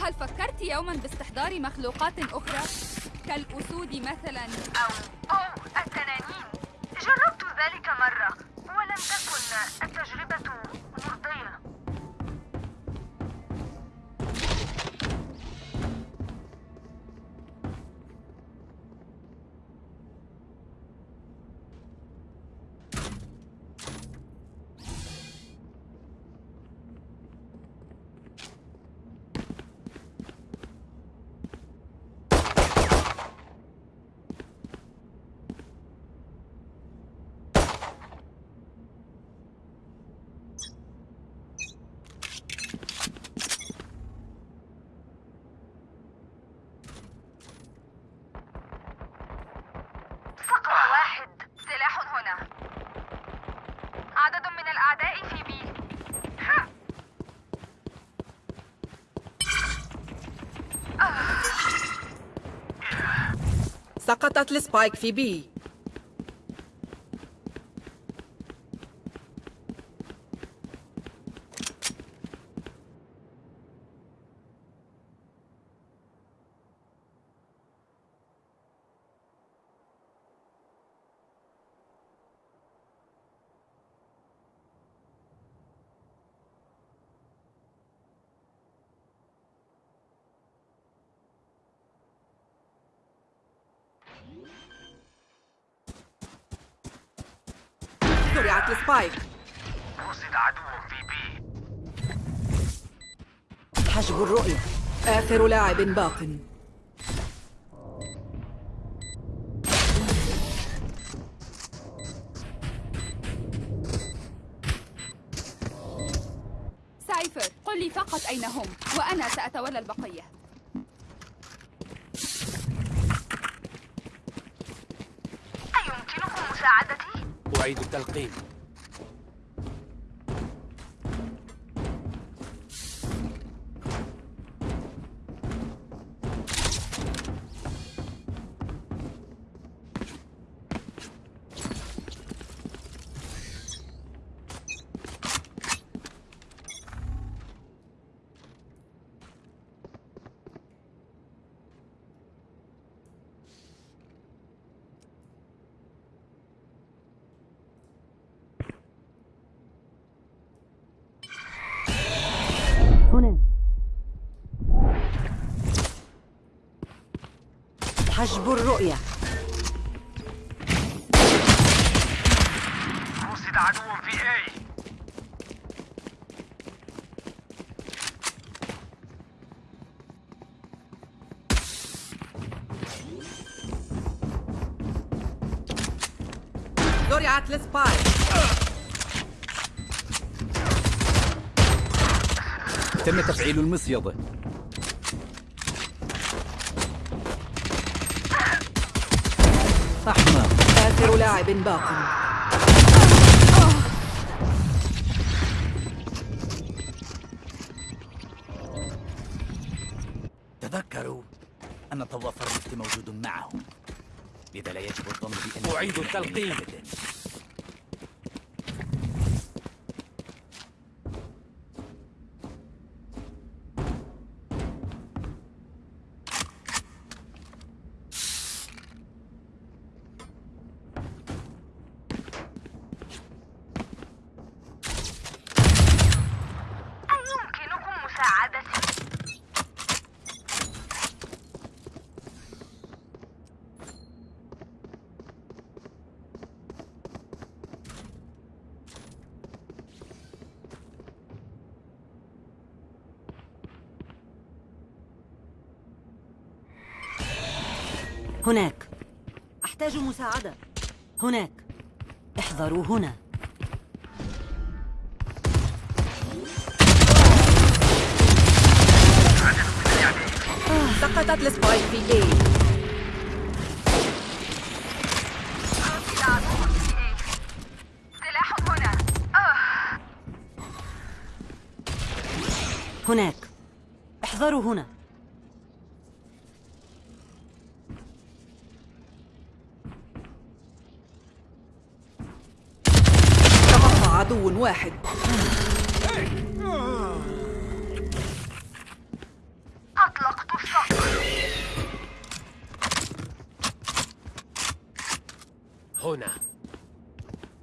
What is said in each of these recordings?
هل فكرت يوما باستحضار مخلوقات أخرى؟ كالأسود مثلا. أو أو التنانين. جربت ذلك مرة. سقطت السبايك في بي. زرعت ال Spike رصد عدو في B حجب الرؤية. آخر لاعب باق Cypher قل لي فقط أين هم وأنا سأتولى البقية. أعيد التلقيم. هنا. حجب الرؤية. رصد عدو في اي زرعت السبايك تم تفعيل المصيدة أحمق آخر لاعب باق. تذكروا أن طواف الرفت موجود معهم. لذا لا يجب الظن بأن أعيد التلقيم. هناك. أحتاج مساعدة. هناك. احذروا هنا. سقطت السبايك في اي سلاح هنا. آه. هناك. احذروا هنا. واحد. أطلقت الشفرة هنا.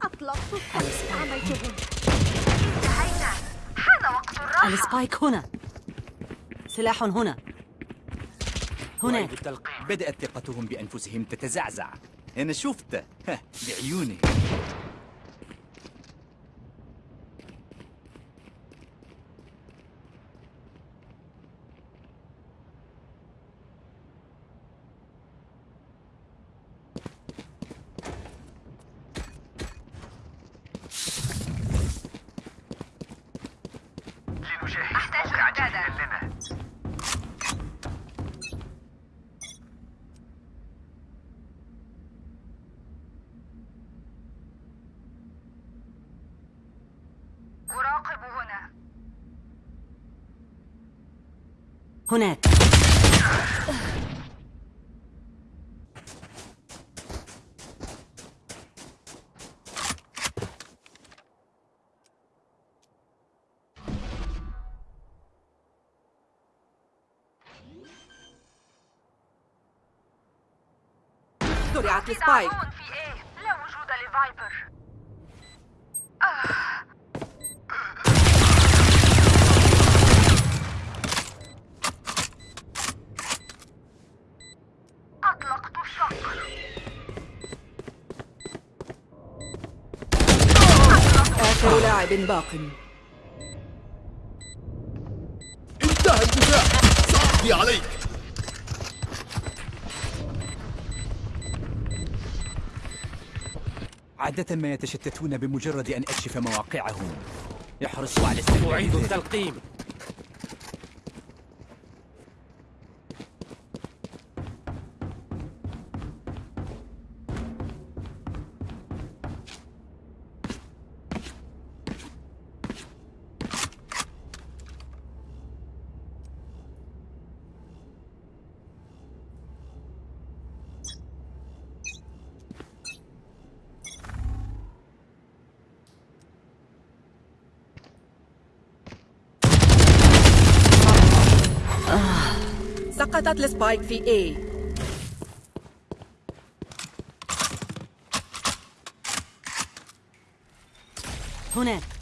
أطلقت السقف عملته. انتهينا. حان وقت الراحة. السبايك هنا. سلاح هنا. هناك بدأت ثقتهم بأنفسهم تتزعزع. أنا شفته بعيوني هناك. زرعت في إيه لا وجود لفايبر. باق. انتهى الدفاع سأقضي عليك. عادة ما يتشتتون بمجرد أن أكشف مواقعهم. يحرصوا على أعيد ذلك. التلقيم. سقطت السبايك في A. هناك.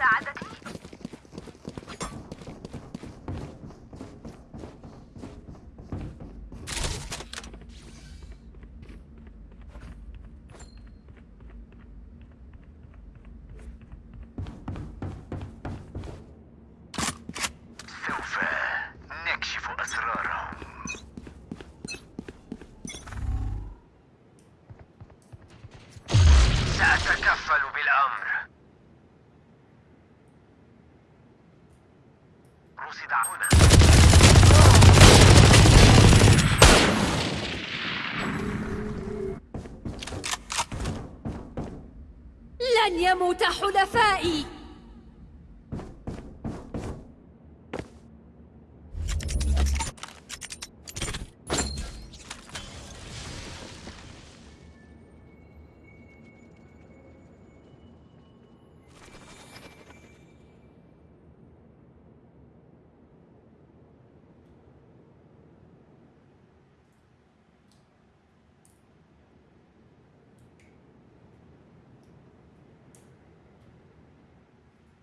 مساعدتي؟ حلفائي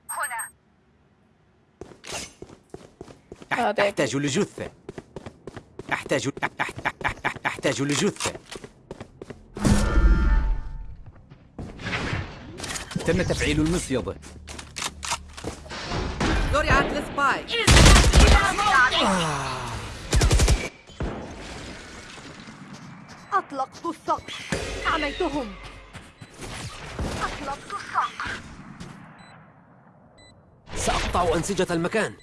هنا أح- أحتاج لجثة. أحتاج أح- أح- أح- أح- أحتاج لجثة. تم تفعيل المصيدة زرعت السبايك أطلقت الصقر عميتهم أطلقت الصقر سأقطع سأقطع أنسجة المكان.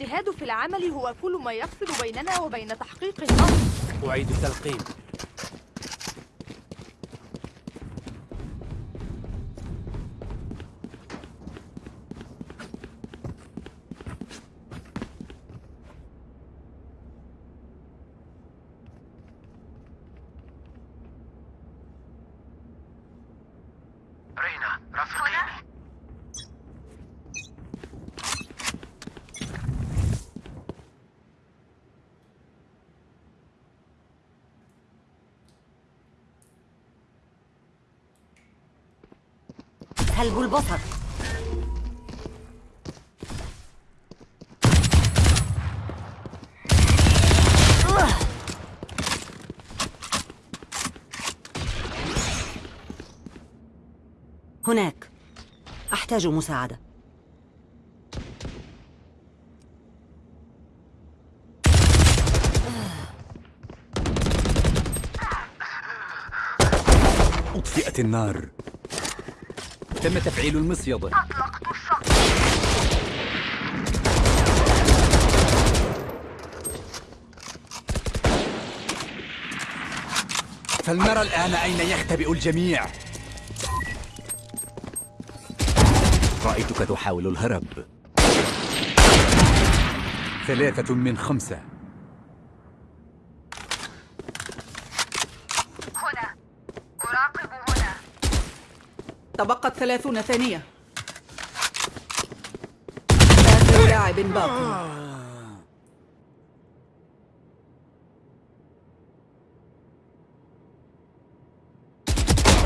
الاجتهاد في العمل هو كل ما يفصل بيننا وبين تحقيق الأمر. أعيد التلقيم. البصر. هناك. أحتاج مساعدة. أطفئت النار. تم تفعيل المصيدة. أطلقت الصقر فلنرى الآن أين يختبئ الجميع. رأيتك تحاول الهرب. ثلاثة من خمسة هنا أراقب هنا تبقت ثلاثون ثانية. لاعب باق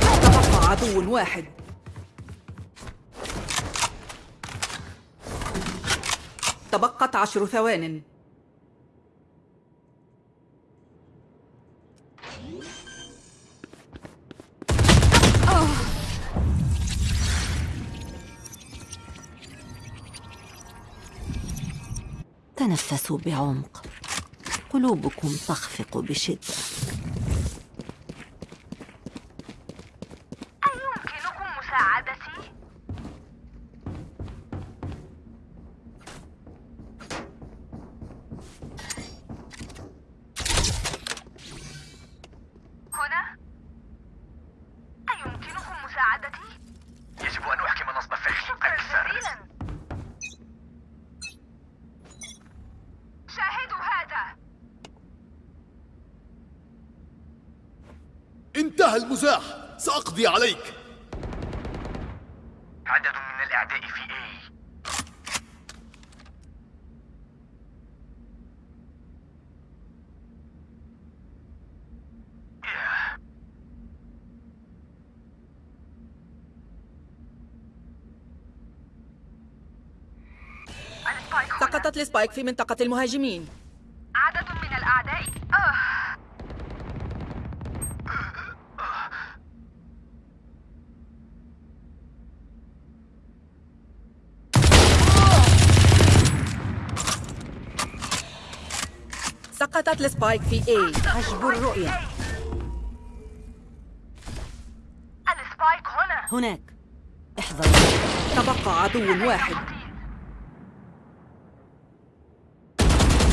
تبقى عدو واحد. تبقت عشر ثوان. تنفسوا بعمق. قلوبكم تخفق بشدة أيمكنكم مساعدتي؟ هنا؟ أيمكنكم مساعدتي؟ يجب أن أحكم نصب فخي شكرا أكثر جزيلا شاهدوا هذا انتهى المزاح سأقضي عليك عدد من الأعداء في A ياه. ال Spike هنا. سقطت ال Spike في منطقة المهاجمين. عدد من الأعداء. آه. سقطت ال Spike في A. حجب الرؤية. ال Spike هنا. هناك. احذروا تبقى عدو واحد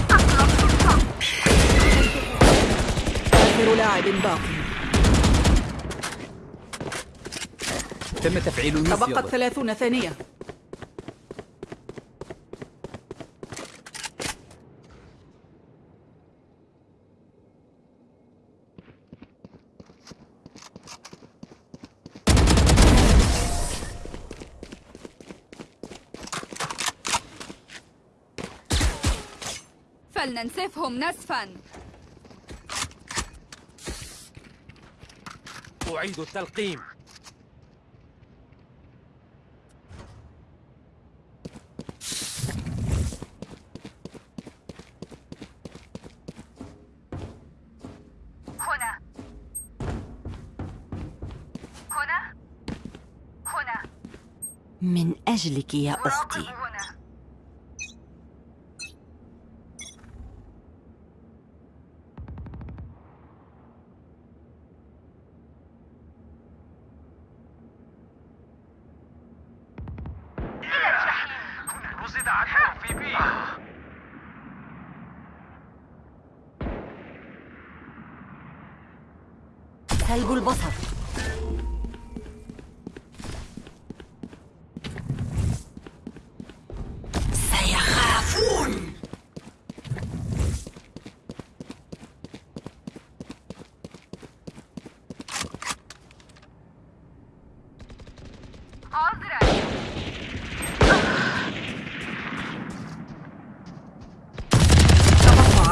أطلقت الصقر لاعب باقي تم تفعيل تبقت ثلاثون ثانية. فلننسفهم نسفا. أعيد التلقيم. هنا. هنا. هنا. من أجلك يا أختي.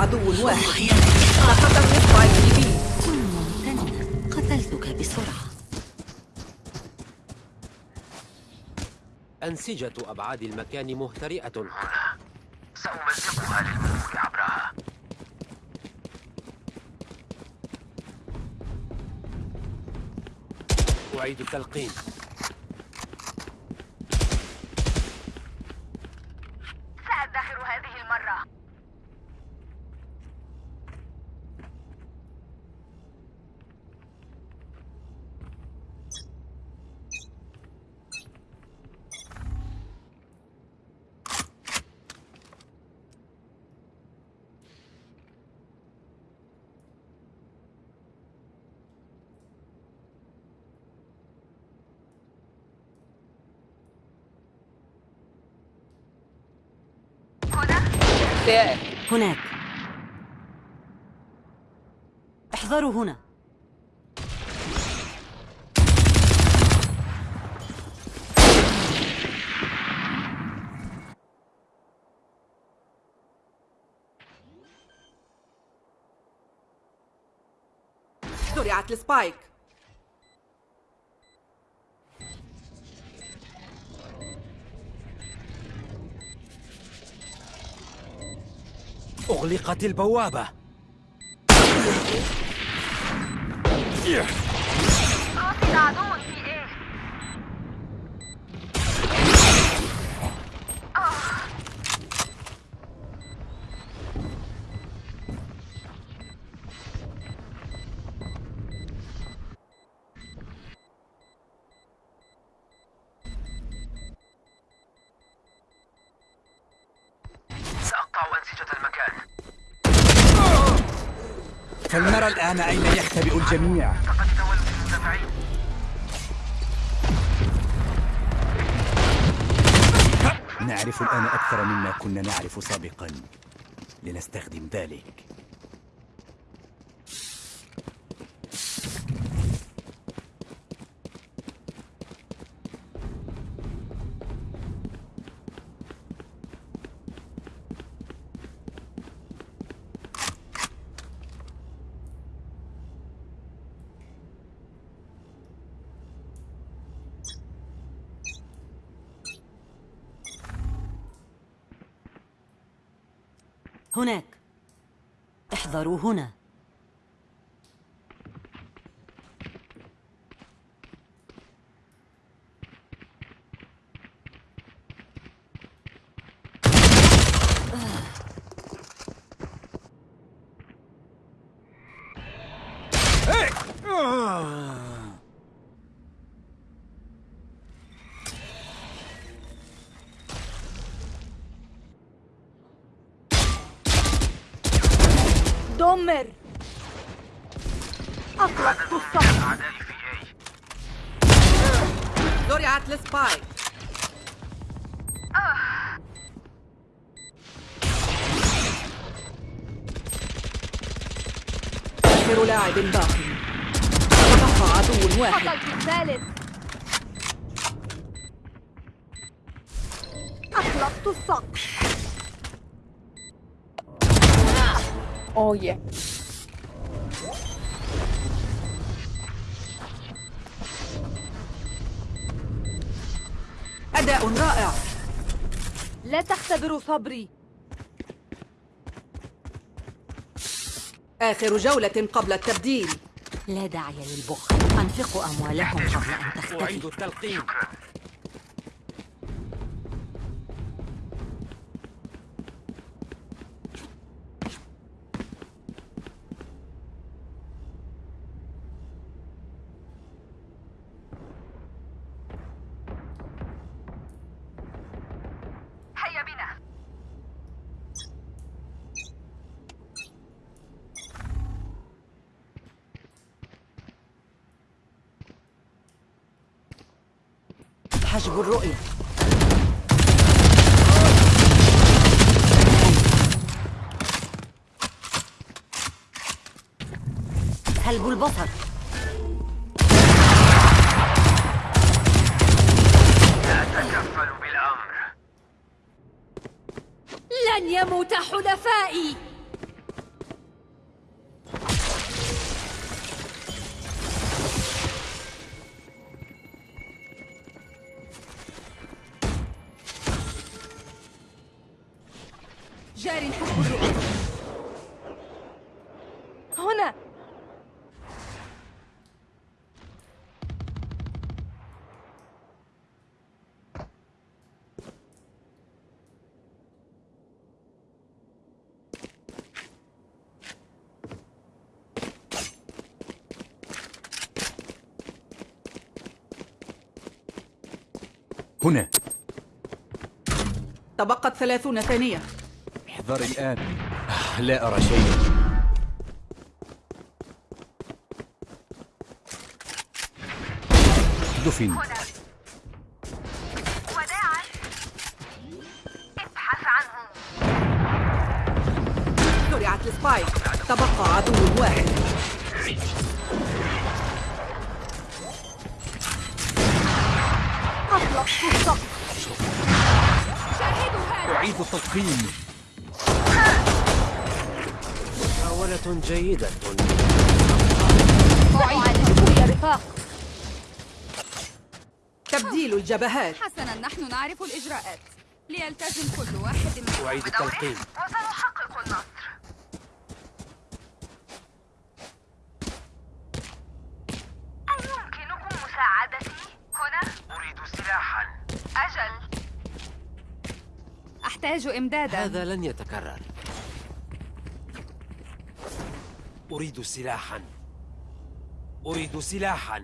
عدو واحد. سقط بي كن ممتنا قتلتك بسرعة. أنسجة أبعاد المكان مهترئة. سأمزقها للمرور عبرها. أعيد التلقيم سأدخر هذه المرة سائر هناك احذروا هنا زرعت السبايك. أغلقت البوابة. رصد عدو الجميع. نعرف الآن أكثر مما كنا نعرف سابقا. لنستخدم ذلك هناك احذروا هنا دمر أطلقت الصف أعدائي في أي زرعت السبايك آخر لاعب باقي. تبقى عدو واحد. الثالث. أطلقت السقف أوه يا أداء رائع. لا تختبروا صبري. آخر جولة قبل التبديل. لا داعي للبخل. أنفقوا أموالكم قبل أن أعيد تختفي التلقيم. هيا حجب الرؤية. سلب البصر. بالأمر لن يموت حلفائي. هنا. تبقت ثلاثون ثانية. احذري الآن. آه، لا أرى شيئا. دفن. وداعا ابحث عنه زرعت السبايك. تبقى عدو واحد. أعيد التلقيم محاولة جيدة. يا رفاق تبديل الجبهات. حسنا نحن نعرف الإجراءات. ليلتزم كل واحد منهم أعيد التلقيم وسنحقق النصر أيمكنكم مساعدتي هنا؟ أريد سلاحا أجل أحتاج إمدادا. هذا لن يتكرر. أريد سلاحا. أريد سلاحا.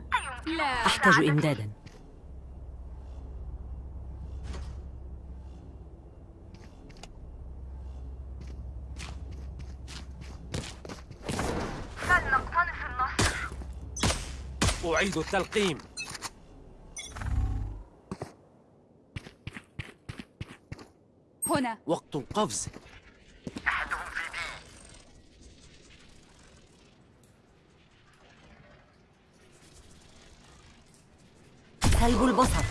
لا. أحتاج إمدادا. فلنقتنص النصر. أعيد التلقيم. هنا. وقت القفز. أحدهم في بي. سلب البصر.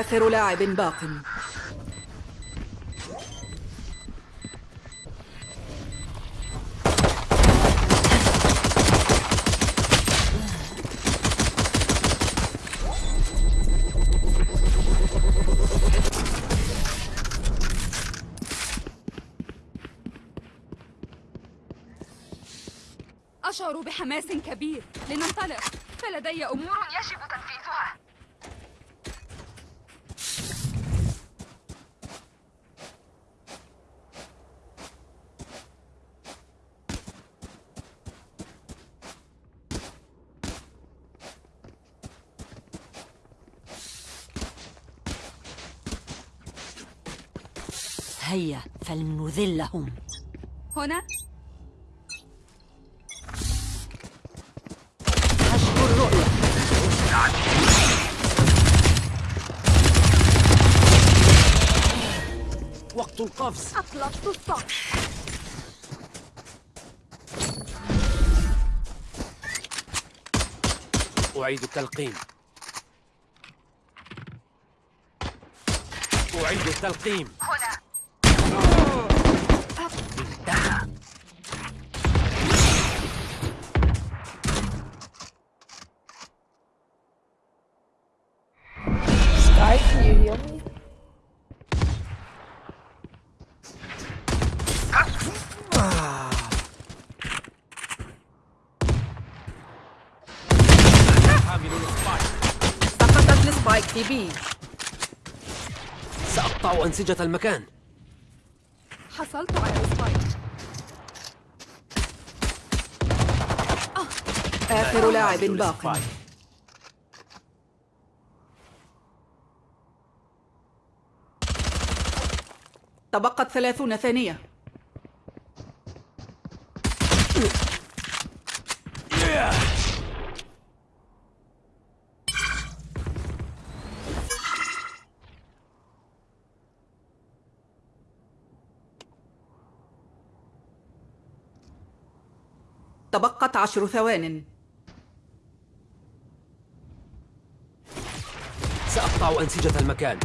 آخر لاعب باق. أشعر بحماس كبير. لننطلق. فلدي أمور أمور يجب فلنذلهم هنا؟ حجب الرؤية. وقت القفز. أطلقت الصقر أعيد التلقيم أعيد التلقيم أنسجة المكان. حصلت على السبايك. آخر لاعب حامل باق. تبقت ثلاثون ثانية. عشر ثوان. سأقطع أنسجة المكان.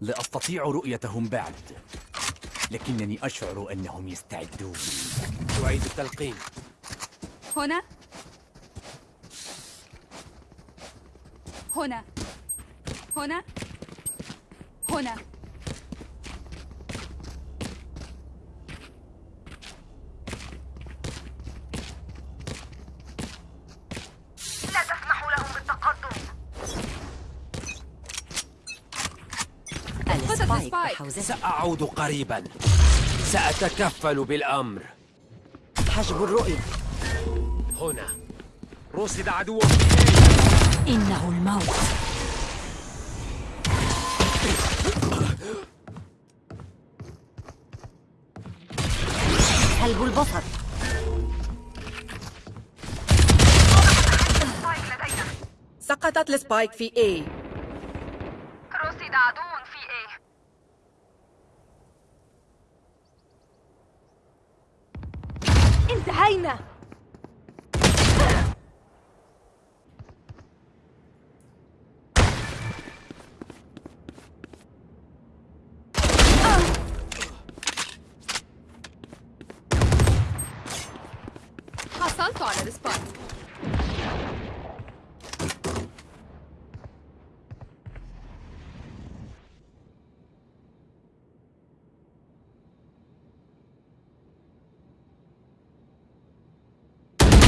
لا أستطيع رؤيتهم بعد لكنني أشعر أنهم يستعدون. أعيد التلقيم هنا؟ هنا. هنا. هنا. سأعود قريبا. سأتكفل بالأمر. حجب الرؤية. هنا. رصد عدو إنه الموت. البصر. سقطت السبايك في A. رصد عدو في إيه انتهينا حصلت على السبايك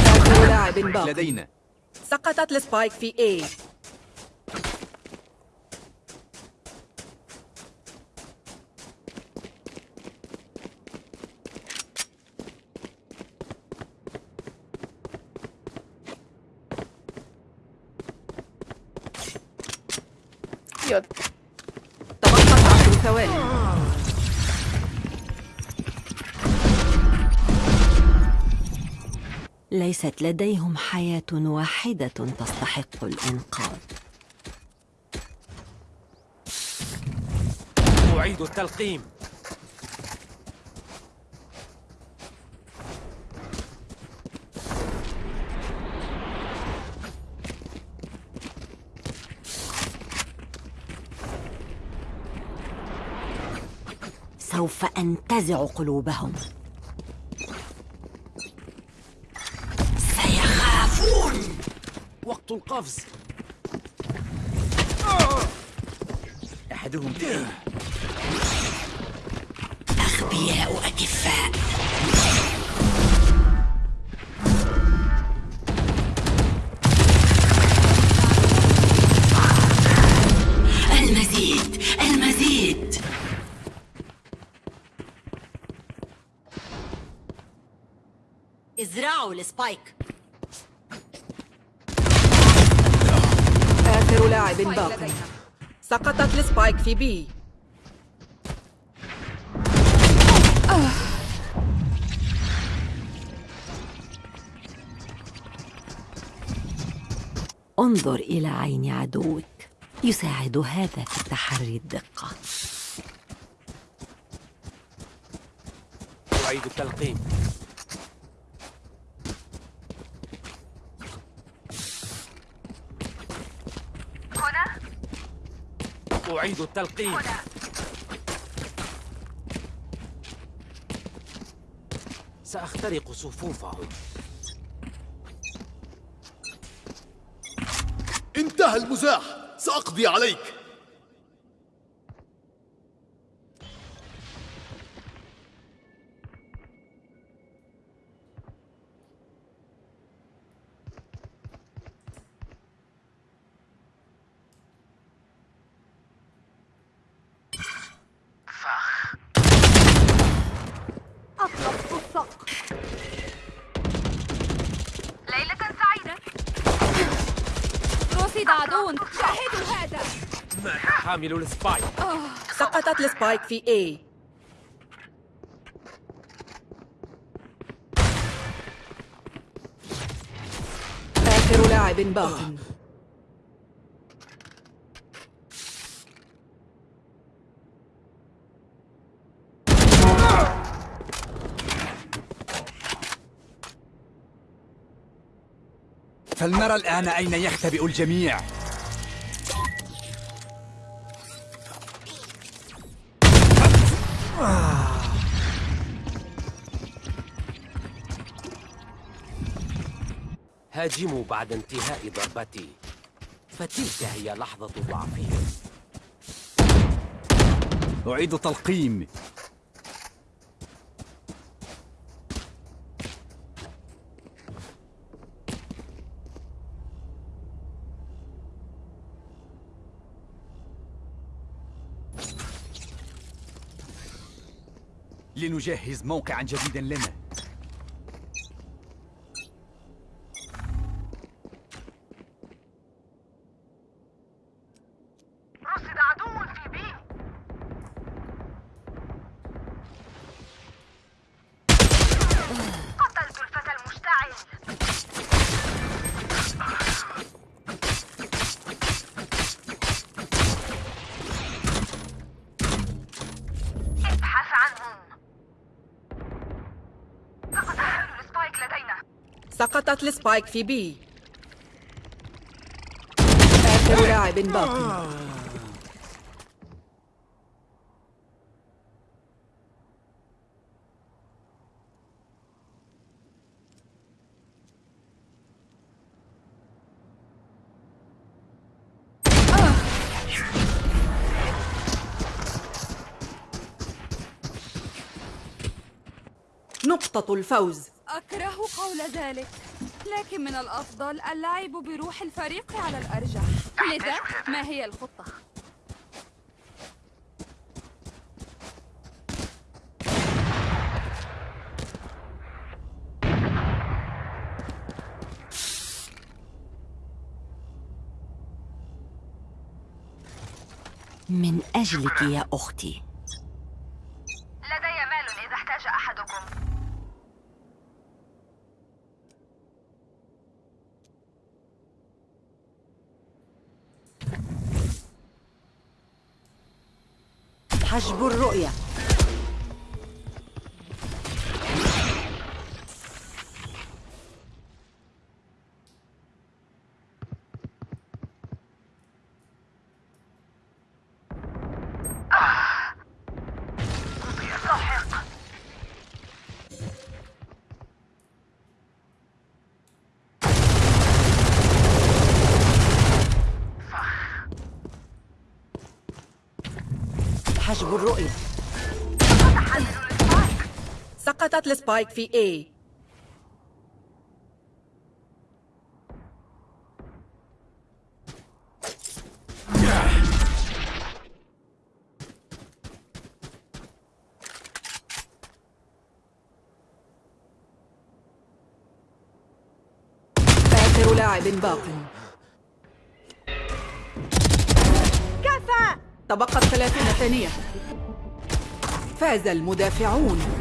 آخر لاعب باق لدينا. سقطت السبايك في A. ليست لديهم حياة واحدة تستحق الإنقاذ. أعيد التلقيم. سوف أنتزع قلوبهم. القفز أحدهم أغبياء أكفاء المزيد المزيد. إزرعوا ال Spike. لاعب باق سقطت ال Spike في B. انظر إلى عين عدوك. يساعد هذا في تحري الدقة. أعيد التلقيم. أعيد التلقيم سأخترق صفوفهم. انتهى المزاح. سأقضي عليك فخ أطلقت السقف ليلة سعيدة رصد عدو شاهدوا هذا حامل السبايك. سقطت السبايك في A. آخر لاعب باق فلنرى الآن أين يختبئ الجميع. هاجموا بعد انتهاء ضربتي. فتلك هي لحظة ضعفهم أعيد تلقيم. لنجهز موقعا جديدا لنا. سقطت السبايك في بي. آخر لاعب باق نقطة الفوز. أكره قول ذلك لكن من الأفضل اللعب بروح الفريق على الأرجح. لذا ما هي الخطة؟ من أجلك يا أختي. حجب الرؤية. الرؤية. سقطت السبايك في A. آخر لاعب باق. تبقت ثلاثون ثانية. فاز المدافعون.